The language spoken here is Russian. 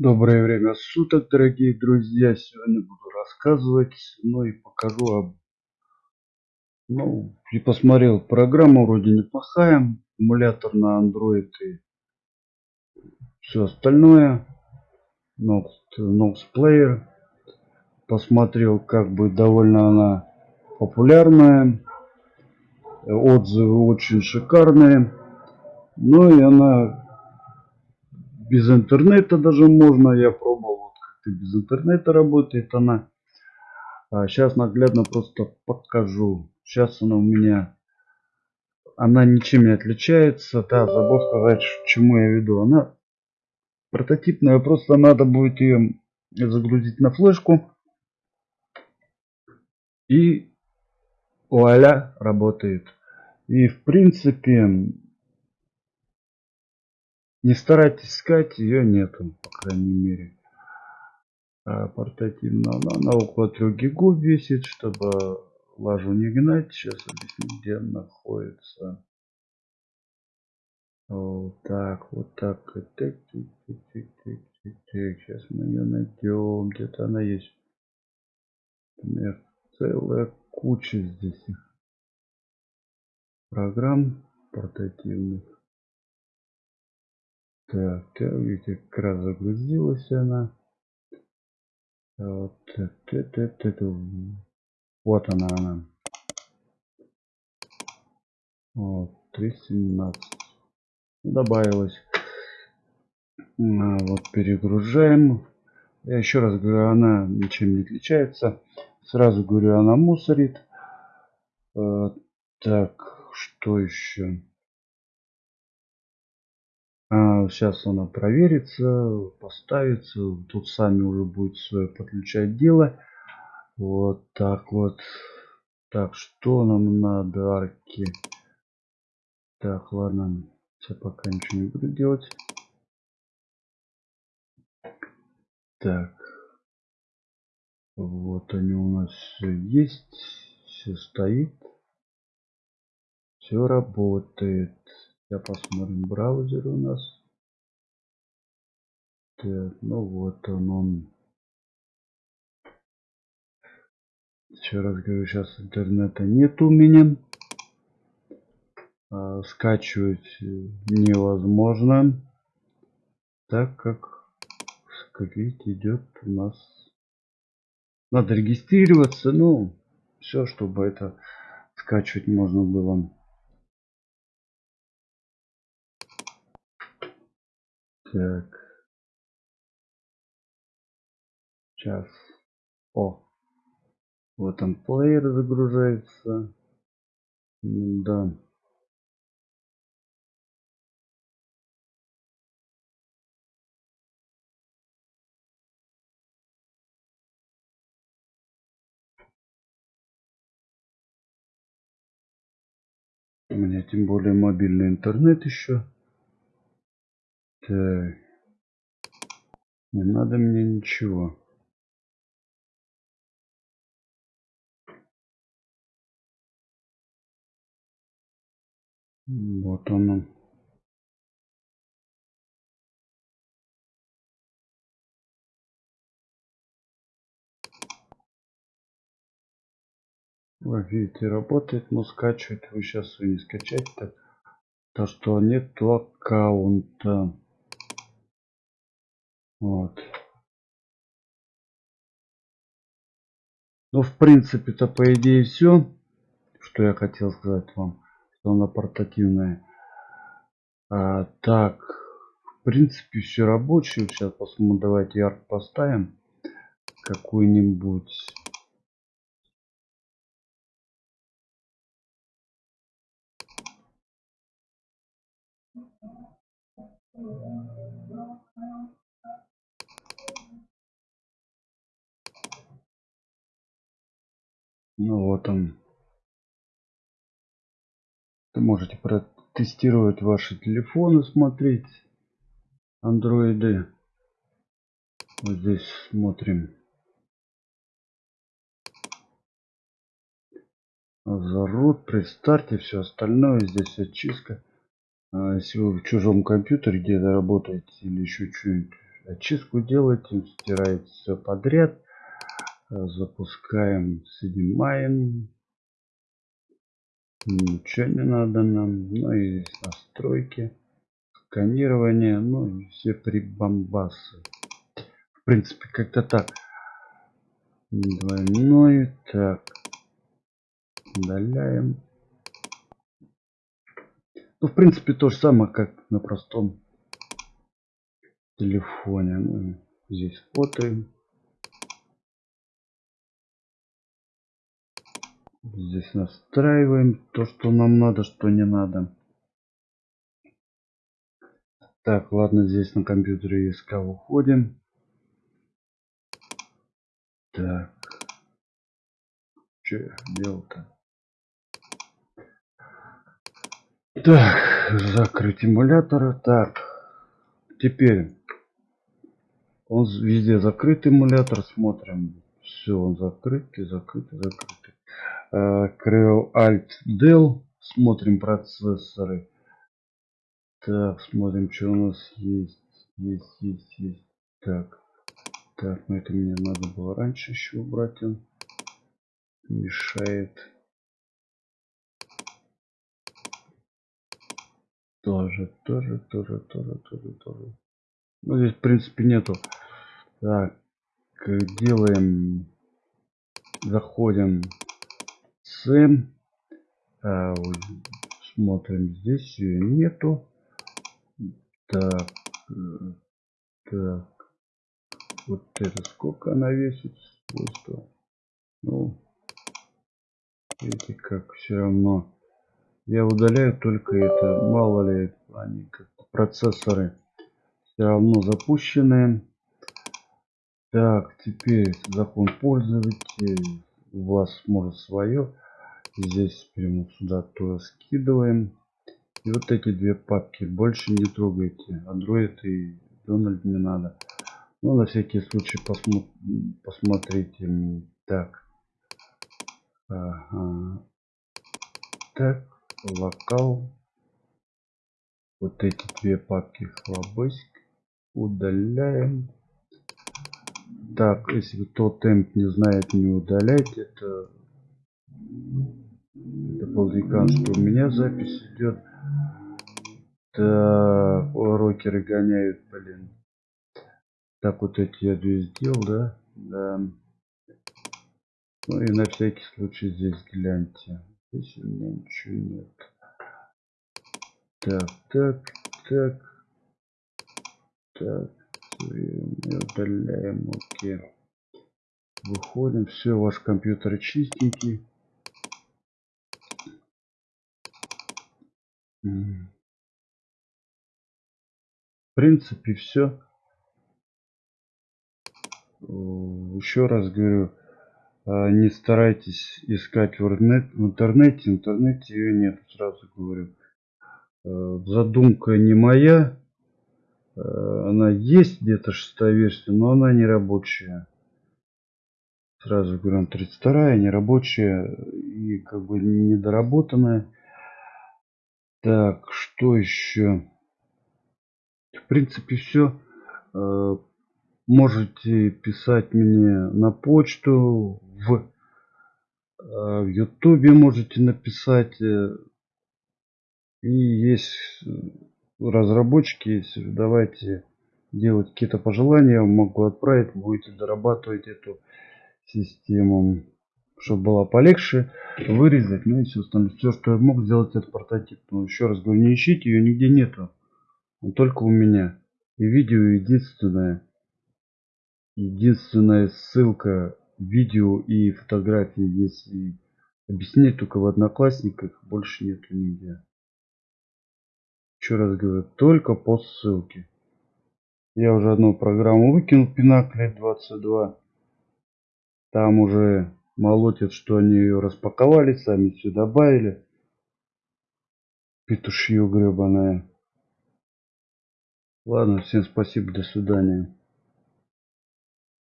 Доброе время суток, дорогие друзья. Сегодня буду рассказывать, ну и покажу об... Ну, и посмотрел, программа вроде неплохая. Эмулятор на Android и все остальное. Nox, Nox Player. Посмотрел, как бы довольно она популярная. Отзывы очень шикарные. Ну и она без интернета даже можно. Я пробовал, вот как-то без интернета работает она. А сейчас наглядно просто покажу. Сейчас она у меня, она ничем не отличается. Да, забыл сказать, чему я веду. Она прототипная, просто надо будет ее загрузить на флешку. И вуаля, работает. И в принципе не старайтесь искать, ее нету, по крайней мере. А, портативно она на около 3 гигов весит, чтобы лажу не гнать. Сейчас объясню, где она находится. Вот так, вот так. Так, Сейчас мы ее найдем. Где-то она есть. Например, целая куча здесь программ портативных. Так, видите, как раз загрузилась она. Вот, вот она, она. Вот, 317. Добавилось. А, вот, перегружаем. Я еще раз говорю, она ничем не отличается. Сразу говорю, она мусорит. А, так, что еще? А, сейчас она проверится, поставится. Тут сами уже будет свое подключать дело. Вот так вот. Так, что нам надо, арки? Так, ладно. Сейчас пока ничего не буду делать. Так. Вот они у нас все есть. Все стоит. Все работает. Я посмотрим браузер у нас. Так, ну вот он, он. Еще раз говорю, сейчас интернета нет у меня. А, скачивать невозможно. Так как, как видите, идет у нас... Надо регистрироваться, ну, все, чтобы это скачивать можно было. Так. Сейчас. О. Вот он плеер загружается. Да. У меня тем более мобильный интернет еще. Так. Не надо мне ничего. Вот оно. Вы видите, работает, но скачивать вы сейчас вы не скачать так. То, что нету аккаунта. Вот. Ну, в принципе-то, по идее, все, что я хотел сказать вам, что она портативная. А, так, в принципе, все рабочее. Сейчас посмотрим, давайте ярк поставим какой-нибудь. Ну вот он. Вы можете протестировать ваши телефоны, смотреть андроиды. Вот здесь смотрим. Зарод при старте, все остальное. Здесь очистка. А если вы в чужом компьютере где-то работаете или еще что-нибудь, очистку делаете, стираете все подряд. Запускаем, снимаем. Ничего не надо нам. Ну и настройки, сканирование, ну и все прибамбасы. В принципе, как-то так. Двойной. Так. Удаляем. Ну, в принципе, то же самое, как на простом телефоне. Ну, здесь фото. Здесь настраиваем то, что нам надо, что не надо. Так, ладно, здесь на компьютере ИСК уходим. Так. Что я делал-то? Так, закрыть эмулятора. Так, теперь он везде закрыт эмулятор. Смотрим. Все, он закрытый, закрытый, закрытый. Ctrl Alt Del. Смотрим процессоры. Так, смотрим, что у нас есть. Есть, есть, есть. Так. Так, ну это мне надо было раньше еще убрать. Он мешает. Тоже, тоже, тоже, тоже, тоже, тоже. Ну, здесь, в принципе, нету. Так, делаем, заходим с, а, смотрим, здесь ее нету. Так, э, так, вот это сколько она весит, свойства. Ну, видите, как все равно я удаляю только это. Мало ли они как процессоры все равно запущенные. Так, теперь закон пользователя. У вас может свое. Здесь прямо сюда то скидываем. И вот эти две папки больше не трогайте. Android и Donald не надо. Ну, на всякий случай посмо посмотрите. Так. Ага. Так локал вот эти две папки флабыск удаляем так если кто темп не знает не удалять это это полдекан что у меня запись идет так рокеры гоняют блин так вот эти я две сделал да да ну и на всякий случай здесь гляньте Здесь у меня ничего нет. Так, так, так. Так. Удаляем. Окей. Выходим. Все, ваш компьютер чистенький. В принципе, все. Еще раз говорю, а, не старайтесь искать в интернете. В интернете ее нет, сразу говорю. А, задумка не моя. А, она есть где-то шестая версия, но она не рабочая. Сразу говорю, 32 не рабочая и как бы недоработанная. Так, что еще? В принципе, все. Можете писать мне на почту, в, э, в Ютубе можете написать. Э, и есть разработчики, если давайте делать какие-то пожелания, могу отправить, будете дорабатывать эту систему, чтобы было полегче вырезать, ну и все остальное. Все, что я мог сделать, это прототип. Но еще раз говорю, не ищите, ее нигде нету. Он только у меня. И видео единственное. Единственная ссылка видео и фотографии есть. И объяснять только в одноклассниках, больше нету нигде. Еще раз говорю, только по ссылке. Я уже одну программу выкинул, Пинакли 22. Там уже молотят, что они ее распаковали, сами все добавили. Петушье гребаное. Ладно, всем спасибо, до свидания.